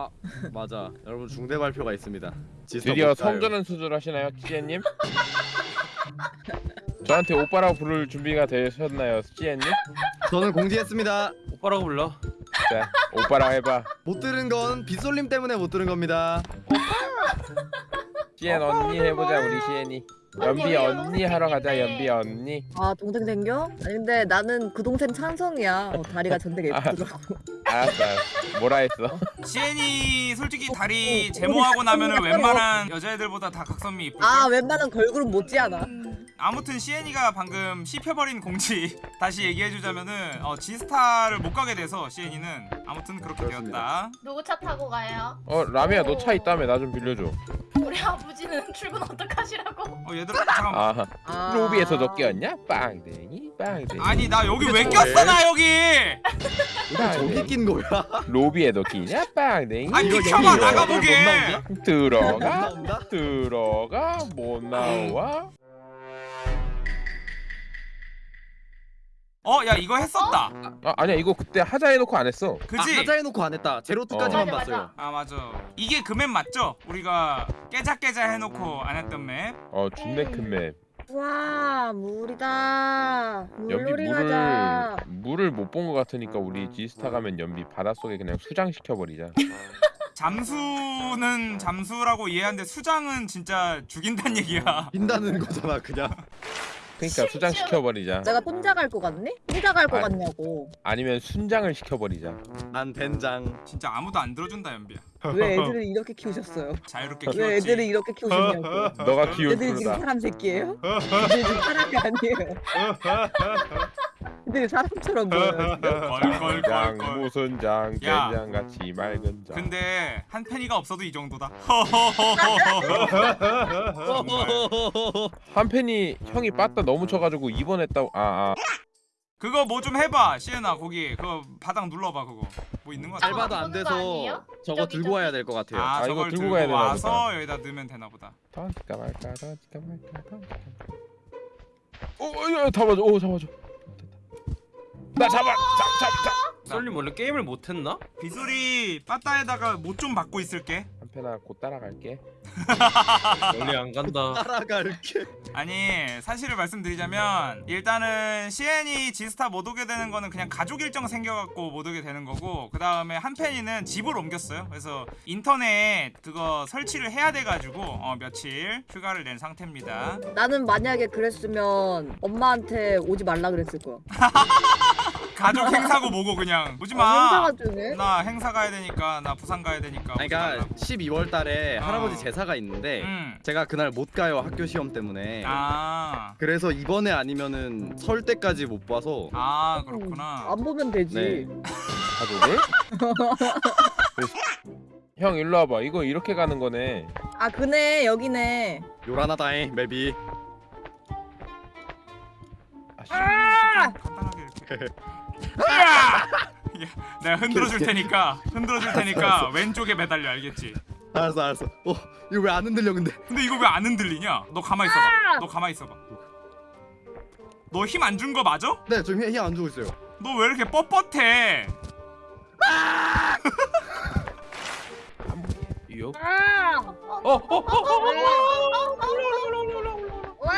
아 맞아 여러분 중대 발표가 있습니다 드디어 못 가요. 성전환 수술 하시나요, 찌엔님? 저한테 오빠라고 부를 준비가 되셨나요, 찌엔님? 저는 공지했습니다 오빠라고 불러. 자, 오빠랑 해봐. 못 들은 건 빗솔림 때문에 못 들은 겁니다 찌엔 언니 해보자, 우리 시엔이. 연비 언니 하러 가자, 연비 언니. 아 동생 생겨? 아니 근데 나는 그 동생 찬성이야. 어, 다리가 전되게 아. 예쁘더라고. 알았어, 알았어. 뭐라 했어? 시엔이 솔직히 다리 제모하고 나면은 웬만한 여자애들보다 다 각선미 이쁘고 아 웬만한 걸그룹 못지않아. 아무튼 시엔이가 방금 씹혀버린 공지 다시 얘기해주자면은 어, 지스타를 못 가게 돼서 시엔이는 아무튼 그렇게 그렇습니다. 되었다 누구 차 타고 가요? 어, 라미야, 너 차 있다며? 나 좀 빌려줘. 우리 아버지는 출근 어떡하시라고? 어 얘들아 잠깐 만 아, 아. 로비에서 너 꼈냐? 빵댕이, 빵댕이. 아니 나 여기 왜? 꼈어 나 여기 저기 낀 거야 로비에 너 끼냐? 빵댕이. 아니 비켜봐 여기 나가보게 들어가? 들어가, 못 나와. 어 야 이거 했었다 아, 아니야, 이거 그때 하자 해놓고 안 했어. 그지? 아, 하자 해놓고 안 했다 제로트까지만 어. 맞아, 봤어요 아 맞아 이게 그 맵 맞죠? 우리가 깨작깨작 해놓고 안 했던 맵 어, 준내 큰 맵. 와 물이다. 연비 물놀이 물을 가자. 물을 못 본 것 같으니까 우리 지스타 가면 연비 바닷속에 그냥 수장 시켜버리자. 잠수는 잠수라고 이해하는데 수장은 진짜 죽인다는 얘기야 빈다는 거잖아 그냥 그러니까 수장 시켜버리자. 내가 혼자 갈거 같니? 혼자 갈거 아. 같냐고. 아니면 순장을 시켜버리자. 난 된장 진짜 아무도 안 들어준다 연비야 왜 애들을 이렇게 키우셨어요? 자유롭게 왜 키웠지 애들을 이렇게 키우셨냐고. 너가 키울 애들이 지금. 사람 새끼예요? 애들이 지금 사람이 아니에요. 애들이 사람처럼 보여요 지금. 장 무슨 장 야. 된장 같이 맑은 장. 근데 한 팬이가 없어도 이 정도다 한 팬이 형이 빠따 너무 쳐가지고 입원했다고. 아 아. 그거 뭐 좀 해봐 시에나 거기 그거 바닥 눌러봐 그거 뭐 있는 거 같아 잘 봐도 안 돼서? 저거 들고. 와야 될 것 같아요 아 아, 이거 저걸 들고 들고 가야 되나 와서 보다. 여기다 넣으면 되나 보다 던질까 말까 던질까 말까 던질까 말까. 어, 야, 잡아줘. 오, 잡아줘. 나 잡아. 잡, 잡, 잡. 썰림 원래 게임을 못했나? 비소리 빠따에다가 못 좀 받고 있을게 한 팬아 곧 따라갈게. 멀리 안 간다. 따라갈게 아니 사실을 말씀드리자면 일단은 시엔이 지스타 못 오게 되는 거는 그냥 가족 일정 생겨갖고 못 오게 되는 거고 그 다음에 한 팬이는 집을 옮겼어요 그래서 인터넷 그거 설치를 해야 돼가지고 어, 며칠 휴가를 낸 상태입니다 나는 만약에 그랬으면 엄마한테 오지 말라 그랬을 거야. 가족 행사고 뭐고 그냥 아, 오지마 행사가 중에. 나 행사 가야 되니까 나 부산 가야 되니까 아니, 그러니까 말라고. 12월 달에 어. 할아버지 제사가 있는데 음. 제가 그날 못 가요 학교 시험 때문에 아, 그래서 이번에 아니면은 설 때까지 못 봐서 아 그렇구나 안 보면 되지. 네. 가족을? 형 일로 와봐. 이거 이렇게 가는 거네. 아 그네 여기네. 요란하다잉 맵이 아, 씨. 간단하게 이렇게 내가 흔들어 줄 테니까 흔들어 줄 테니까 왼쪽에 매달려 알겠지? 알았어 알았어 어 이거 왜 안 흔들려 근데 근데 이거 왜 안 흔들리냐? 너 가만히 있어봐 너 가만히 있어봐 너 힘 안 준 거 맞아? 네 지금 힘안 주고 있어요 너 왜 이렇게 뻣뻣해? 요? 어, 어, 어, 어. 와!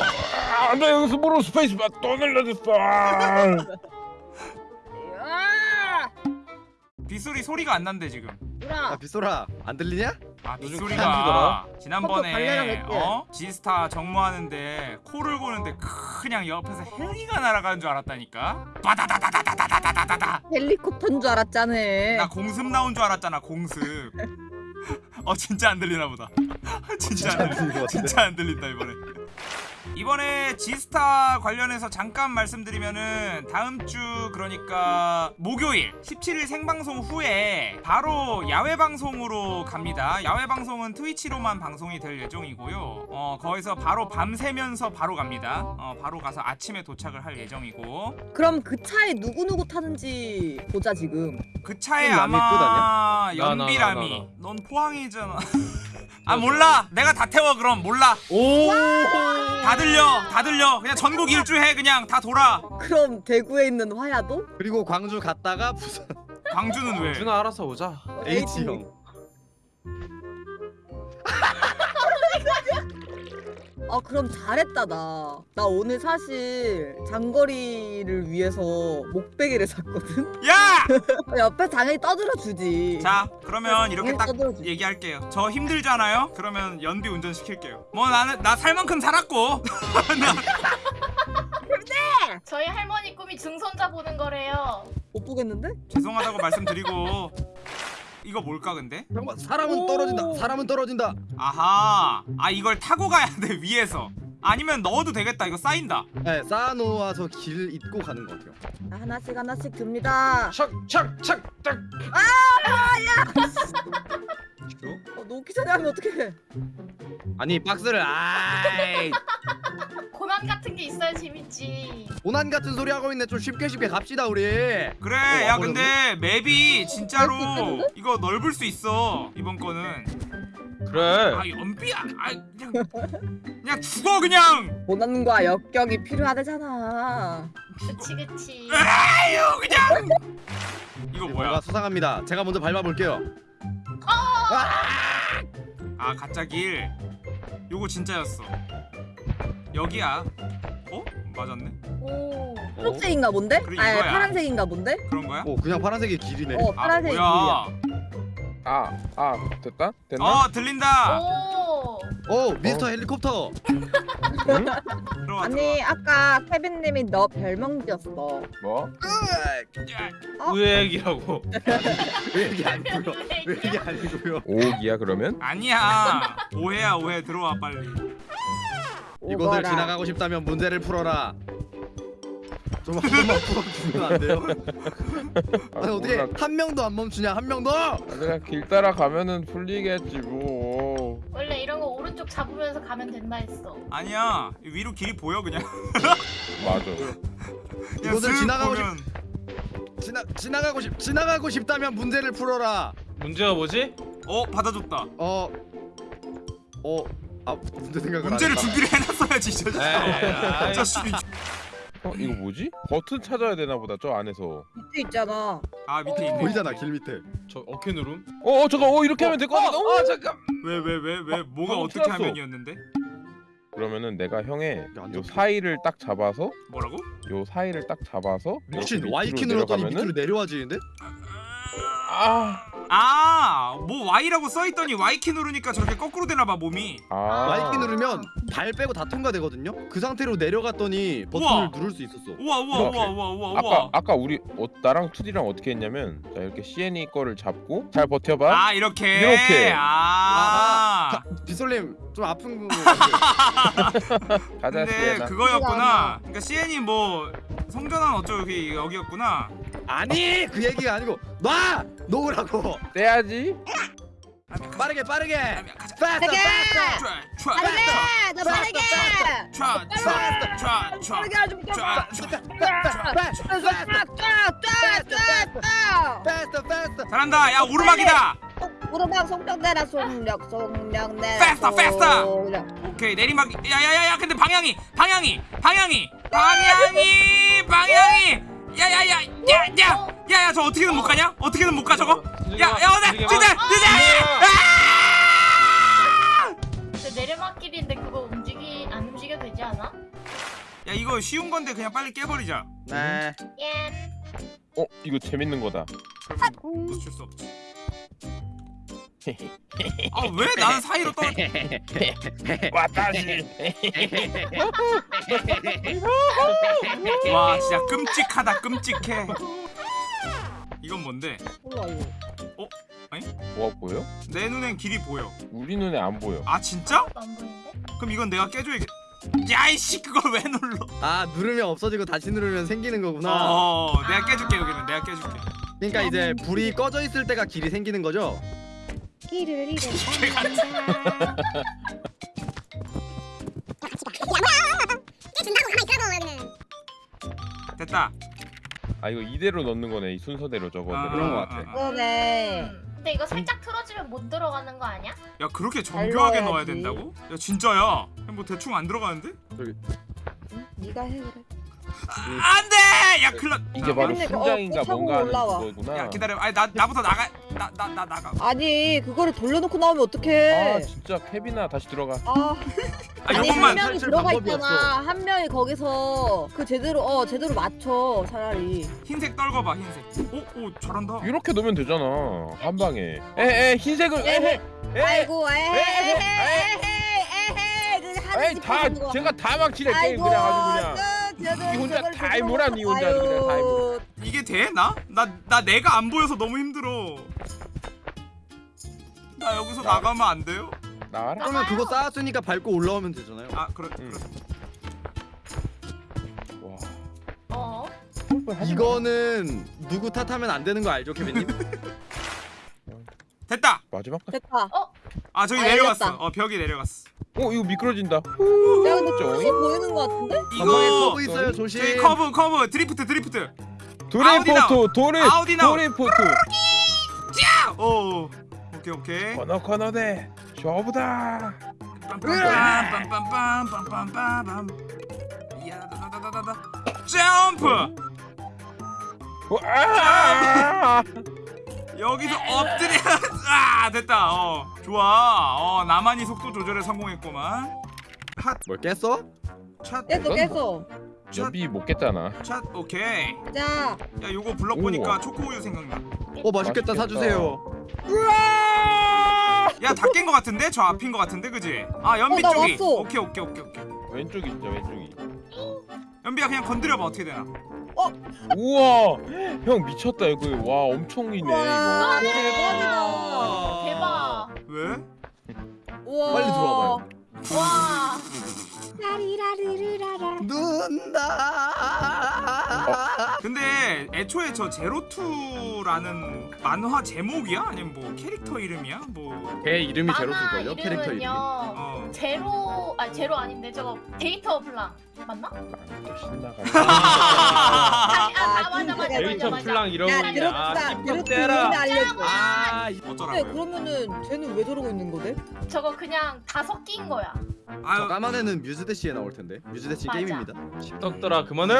아, 나 여기서 모르고 스페이스 바 또 눌러줬어. 아! 빗소리 소리가 안 난대 지금 아 누나. 빗소리 안 들리냐? 아 빗소리가 지난번에 어? 지스타 정모하는데 코를 고는데 그냥 옆에서 헬기가 날아가는 줄 알았다니까 바다다다다다다다다다 헬리콥터인 줄 알았잖아. 나 공습 나온 줄 알았잖아 공습 어 진짜 안 들리나 보다 진짜 안 들린다 이번에 이번에 지스타 관련해서 잠깐 말씀드리면은 다음 주 그러니까 목요일 17일 생방송 후에 바로 야외 방송으로 갑니다. 야외 방송은 트위치로만 방송이 될 예정이고요. 어 거기서 바로 밤새면서 바로 갑니다. 어 바로 가서 아침에 도착을 할 예정이고 그럼 그 차에 누구 누구 타는지 보자 지금. 그 차에 아마 나, 나. 넌 포항이잖아. 아 몰라 내가 다 태워 그럼 몰라 오. 다 들려 다 들려 그냥 전국 일주해 그냥 다 돌아 그럼 대구에 있는 화야도? 그리고 광주 갔다가 부산 광주는 왜 준아 알아서 오자. H 형. 아 그럼 잘했다 나. 나 오늘 사실 장거리를 위해서 목베개를 샀거든. 야! 옆에 당연히 떠들어 주지. 자 그러면 이렇게 딱 떠들어 주지. 얘기할게요 저 힘들잖아요 그러면 연비 운전 시킬게요 뭐 나는 나 살 만큼 살았고 저희 할머니 꿈이 증손자 보는 거래요. 못 보겠는데? 죄송하다고 말씀드리고 이거 뭘까 근데? 잠깐만 사람은 오. 떨어진다. 사람은 떨어진다. 아하 아 이걸 타고 가야 돼 위에서 아니면 넣어도 되겠다 이거 쌓인다 네, 쌓아놓아서 길 잇고 가는 것 같아요. 자, 하나씩 하나씩 듭니다. 착착착 딱. 어, 놓기 전에 하면 어떡해? 아니 박스를 아이 고난 같은 게 있어야 재밌지. 고난 같은 소리 하고 있네. 좀 쉽게 쉽게 갑시다 우리. 그래 어, 야 아, 근데 맵이 진짜로? 이거 넓을 수 있어 이번 거는 그래. 아 연비야 아 그냥 그냥 죽어 그냥 고난과 역경이 필요하대잖아. 그치 그치. 아유 그냥 이거 뭐야 수상합니다. 제가 먼저 밟아볼게요. 아 가짜 길 요거 진짜였어 여기야 어 맞았네 오. 초록색인가 본데? 그래, 아. 파란색인가 본데? 그런 거야 오 그냥 파란색이 길이네. 어아 파란색이 길이야. 아, 아, 됐다? 됐나? 어 들린다 오. 오 미스터 헬리콥터. 들어와 아니 아까 케빈님이 너 별명 지었어. 뭐? 들어와. 의액이라고. 왜 이게 아니고요? 왜 이게 아니고요? 오기야 그러면? 아니야 오해야 오해 들어와 빨리 이곳을 오거라. 지나가고 싶다면 문제를 풀어라. 좀한 번만 풀어주면 안 돼요? 아니 어떻게 몰라. 한 명도 안 멈추냐 한 명도? 아, 내가 길 따라 가면은 풀리겠지 뭐. 원래 이런 거 오른쪽 잡으면서 가면 된다 했어. 아니야 위로 길이 보여 그냥 맞아. 그냥 슥 지나가고 보면 지나 지나가고 싶 지나가고 싶다면 문제를 풀어라. 문제가 뭐지? 어 받아줬다 어. 어. 아 문제 생각을 문제를 했다. 준비를 해놨어야지 저 에이, 저 씨. 어 이거 뭐지? 버튼 찾아야 되나 보다 저 안에서. 밑에 있잖아. 아 밑에 있네 보이잖아 길 밑에. 저 어케 누름? 어, 어 잠깐, 어 이렇게 하면 될것 같아. 어, 잠깐. 왜 왜 왜 왜 뭐가 방금 어떻게 틀었어. 하면이었는데 그러면은 내가 형의 안요 잡혀. 사이를 딱 잡아서 뭐라고? 요 사이를 딱 잡아서 미친 이렇게 Y 키 밑으로 눌렀더니 내려가면은 밑으로 내려와지는데? 아, 아 뭐 Y라고 써있더니 Y키 누르니까 저렇게 거꾸로 되나봐 몸이 아, Y 키 누르면 발 빼고 다 통과되거든요. 그 상태로 내려갔더니 버튼을 우와. 누를 수 있었어. 우와 우와 이렇게. 우와 우와 우와 아까 우와 아까 우리 어, 나랑 투디랑 어떻게 했냐면 자 이렇게 CNE 거를 잡고 잘 버텨봐. 아 이렇게 이렇게. 아 자, 빗솔님 좀 아픈 거. 가자 근데. 그거였구나 그러니까 CN이 뭐 성전환 어쩌고 여기 여기였구나 아니 그 얘기가 아니고 놔 놓으라고. 떼야지. 빠르게 빠르게. 패스트. 촤, 촤, 안돼, 너 빠르게. 빠르게 하지. 잘한다 야 오르막이다 오르막 속력 내라 속력 속력 내라. Faster, faster. 속력. 오케이 내리막 야야야야 근데 방향이 방향이 방향이 방향이 방향이 야야야 야야 야야 저 어떻게든 못 가냐? 어떻게든 못 가 저거? 야야 어디 진짜 진짜! 근데 내려막길인데 그거 움직이 안 움직여 되지 않아? 야 이거 쉬운 건데 그냥 빨리 깨버리자. 네. 예. 어 이거 재밌는 거다. 그러면 놓칠 수 없지 아왜 나는 사이로 떨어 와다시. 와 진짜 끔찍하다 끔찍해 이건 뭔데 몰라 이거. 뭐가 보여? 내 눈엔 길이 보여 우리 눈에 안 보여. 아 진짜 안 보이는데? 그럼 이건 내가 깨줘야겠 야이씨 그걸 왜 눌러 아 누르면 없어지고 다시 누르면 생기는 거구나. 어 내가 깨줄게 여기는 내가 깨줄게 그러니까 이제 불이 꺼져 있을 때가 길이 생기는 거죠. 길을 잃어. 됐다 아 이거 이대로 넣는 거네 이 순서대로 저거. 아, 그런 거 아, 같아. 아, 아. 그러네. 음. 근데 이거 살짝 틀어지면 못 들어가는 거 아니야? 야 그렇게 정교하게. 넣어야 된다고? 야 진짜야 뭐 대충 안 들어가는데? 응? 네가 해 그래. 아, 안돼! 야 클럽 이게 바로 그거 순장인가 어, 뭔가 하는 올라와. 그거구나. 야 기다려 아니 나 나부터 나가 나 나 나 나가 아니 그거를 돌려놓고 나오면 어떡해? 아 진짜 케빈아 다시 들어가. 아, 아 아니 한 요것만 명이 들어가 방법이 있잖아. 한 명이 거기서 그 제대로 어 제대로 맞춰 차라리. 흰색 떨궈봐 흰색 오 오 잘한다 이렇게 넣으면 되잖아 한 방에. 에에 흰색을 에헤 에헤 아이고 에헤 에헤, 에헤 에헤 에헤 하는 에이 다 제가 다 막치네 게임 그냥 아주 그냥. 이 혼자 다 해보라, 니 혼자 그냥 다 해보라. 이게 돼? 나? 나, 나 내가 안 보여서 너무 힘들어 나 여기서 나- 나가면 안 돼요? 나와라. 그러면 그거 쌓았으니까 밟고 올라오면 되잖아요. 아 그래 응. 그래 와. 어? 이거는 누구 탓하면 안 되는 거 알죠, 케빈님? 됐다 마지막. 거- 됐다. 아 저기 아, 내려갔어. 어 벽이 내려갔어 어 이거 미끄러진다. 야 근데. 푸시 보이는 거 같은데? 이거 커브 있어요, 조심. 저기 커브 커브 드리프트 드리프트 도레포토 도레 아우디나. 도레포토. 오 오케이 오케이. 코너. 빰빰빰빰빰빰빰빰 이야 다다다다다 점프! 아! 여기서 엎드려. 아 됐다. 어 좋아. 어 나만이 속도 조절에 성공했구만. 뭘 깼어? 찻 깼어 깼어. 연비 못 깼잖아. 찻 오케이 자. 야 요거 블럭 보니까 우와. 초코우유 생각나 어, 맛있겠다. 맛있겠다. 사주세요. 야 다 깬 거 같은데 저 앞인 거 같은데 그지 아 연비 어, 나 쪽이 왔어. 오케이 오케이 오케이 오케이 왼쪽이 진짜 왼쪽이. 연비야 그냥 건드려봐 어떻게 되나 우와 형 미쳤다 이거 와 엄청 이네 와 이거. 대박이다. 대박. 왜? 우와. 빨리 들어와봐요. 와. 라리라리리라라. 눈다. 근데 애초에 저 제로투라는 만화 제목이야? 아니면 뭐 캐릭터 이름이야? 뭐 걔 이름이 만화 제로일걸요? 캐릭터 이름이. 이름은요. 어. 제로 아 제로 아닌데 저거 데이터 블랑 맞나? 또 신나가. 아, 아, 아, 아 맞아 맞아 데이터 맞아 맞아. 플랑 이런 야. 아 드롭 떼라 때 알려줘. 아, 이- 네 어쩌라고요? 그러면은 쟤는 왜 저러고 있는 거대? 저거 그냥 다 섞인 거야. 저 아유 까만 애는 뮤즈대시에 나올 텐데. 뮤즈대시 맞아. 게임입니다. 떡더라 그만해